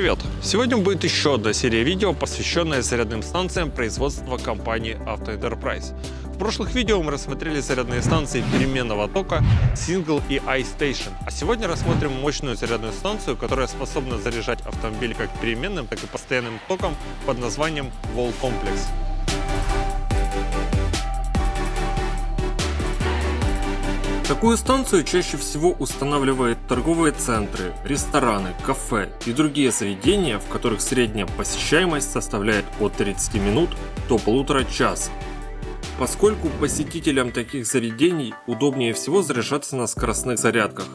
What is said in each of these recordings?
привет! Сегодня будет еще одна серия видео, посвященная зарядным станциям производства компании Auto Enterprise. В прошлых видео мы рассмотрели зарядные станции переменного тока Single и iStation, а сегодня рассмотрим мощную зарядную станцию, которая способна заряжать автомобиль как переменным, так и постоянным током под названием Wall Complex. Такую станцию чаще всего устанавливают торговые центры, рестораны, кафе и другие заведения, в которых средняя посещаемость составляет от 30 минут до полутора часа. Поскольку посетителям таких заведений удобнее всего заряжаться на скоростных зарядках.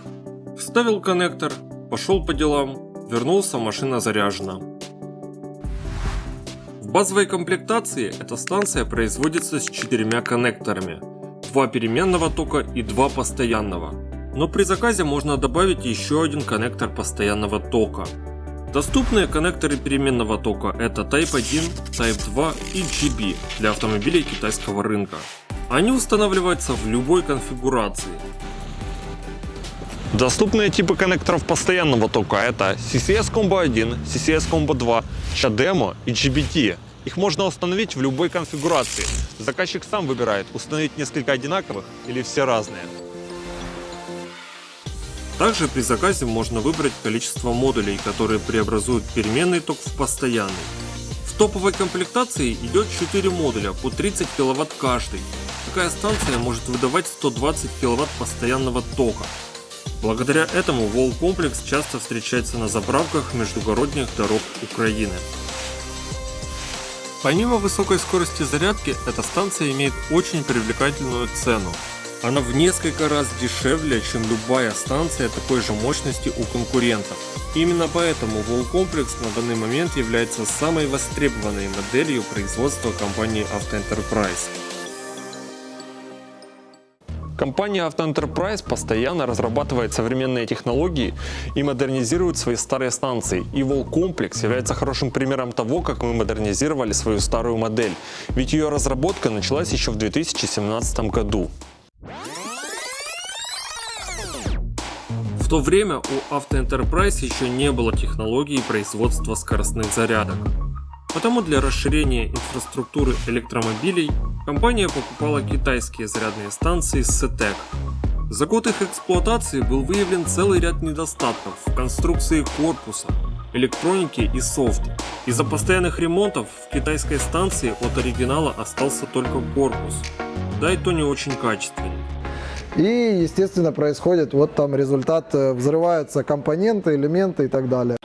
Вставил коннектор, пошел по делам, вернулся, машина заряжена. В базовой комплектации эта станция производится с четырьмя коннекторами – два переменного тока и два постоянного. Но при заказе можно добавить еще один коннектор постоянного тока. Доступные коннекторы переменного тока это Type 1, Type 2 и GB для автомобилей китайского рынка. Они устанавливаются в любой конфигурации. Доступные типы коннекторов постоянного тока это CCS Combo 1, CCS Combo 2, CHAdeMO и GBT. Их можно установить в любой конфигурации. Заказчик сам выбирает, установить несколько одинаковых или все разные. Также при заказе можно выбрать количество модулей, которые преобразуют переменный ток в постоянный. В топовой комплектации идет 4 модуля по 30 кВт каждый. Такая станция может выдавать 120 кВт постоянного тока. Благодаря этому Wall комплекс часто встречается на заправках междугородних дорог Украины. Помимо высокой скорости зарядки, эта станция имеет очень привлекательную цену. Она в несколько раз дешевле, чем любая станция такой же мощности у конкурентов. Именно поэтому Complex на данный момент является самой востребованной моделью производства компании Auto Enterprise. Компания Enterprise постоянно разрабатывает современные технологии и модернизирует свои старые станции. И Complex является хорошим примером того, как мы модернизировали свою старую модель. Ведь ее разработка началась еще в 2017 году. В то время у Auto еще не было технологии производства скоростных зарядок. Потому для расширения инфраструктуры электромобилей компания покупала китайские зарядные станции SETEC. За год их эксплуатации был выявлен целый ряд недостатков в конструкции корпуса, электронике и софте. Из-за постоянных ремонтов в китайской станции от оригинала остался только корпус, да и то не очень качественный. И, естественно, происходит вот там результат, э, взрываются компоненты, элементы и так далее.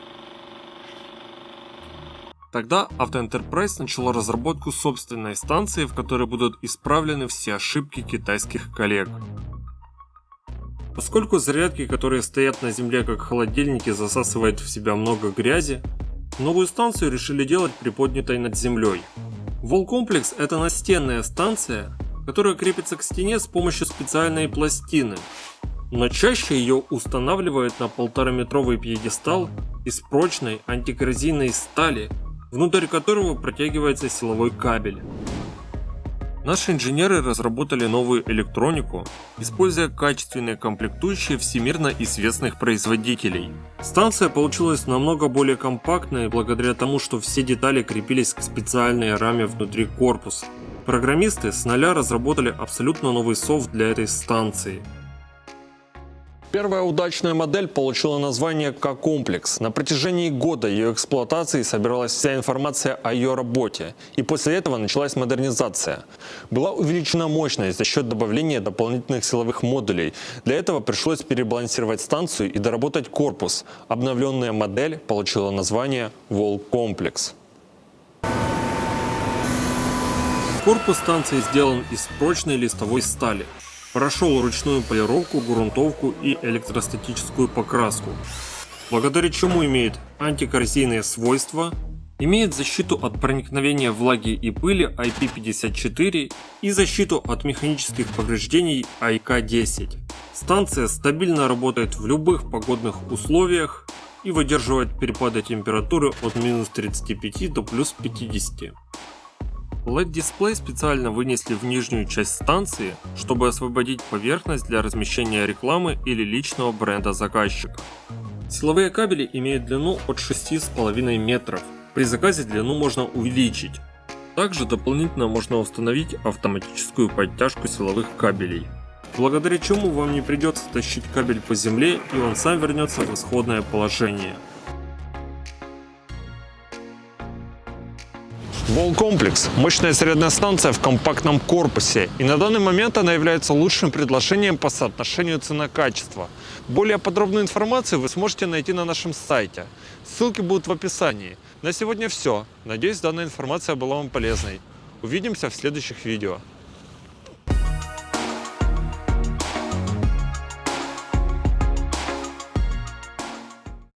Тогда Auto Enterprise начала разработку собственной станции, в которой будут исправлены все ошибки китайских коллег. Поскольку зарядки, которые стоят на земле как холодильники, засасывают в себя много грязи, новую станцию решили делать приподнятой над землей. Complex это настенная станция, которая крепится к стене с помощью специальной пластины, но чаще ее устанавливают на полтораметровый пьедестал из прочной антикоррозийной стали внутрь которого протягивается силовой кабель. Наши инженеры разработали новую электронику, используя качественные комплектующие всемирно известных производителей. Станция получилась намного более компактной благодаря тому, что все детали крепились к специальной раме внутри корпуса. Программисты с нуля разработали абсолютно новый софт для этой станции – Первая удачная модель получила название К-комплекс. На протяжении года ее эксплуатации собиралась вся информация о ее работе, и после этого началась модернизация. Была увеличена мощность за счет добавления дополнительных силовых модулей. Для этого пришлось перебалансировать станцию и доработать корпус. Обновленная модель получила название Complex. Корпус станции сделан из прочной листовой стали. Прошел ручную полировку, грунтовку и электростатическую покраску, благодаря чему имеет антикоррозийные свойства, имеет защиту от проникновения влаги и пыли IP54 и защиту от механических повреждений IK10. Станция стабильно работает в любых погодных условиях и выдерживает перепады температуры от минус 35 до плюс 50. LED-дисплей специально вынесли в нижнюю часть станции, чтобы освободить поверхность для размещения рекламы или личного бренда заказчика. Силовые кабели имеют длину от 6,5 метров. При заказе длину можно увеличить. Также дополнительно можно установить автоматическую подтяжку силовых кабелей. Благодаря чему вам не придется тащить кабель по земле и он сам вернется в исходное положение. Волкомплекс – мощная зарядная станция в компактном корпусе, и на данный момент она является лучшим предложением по соотношению цена-качество. Более подробную информацию вы сможете найти на нашем сайте. Ссылки будут в описании. На сегодня все. Надеюсь, данная информация была вам полезной. Увидимся в следующих видео.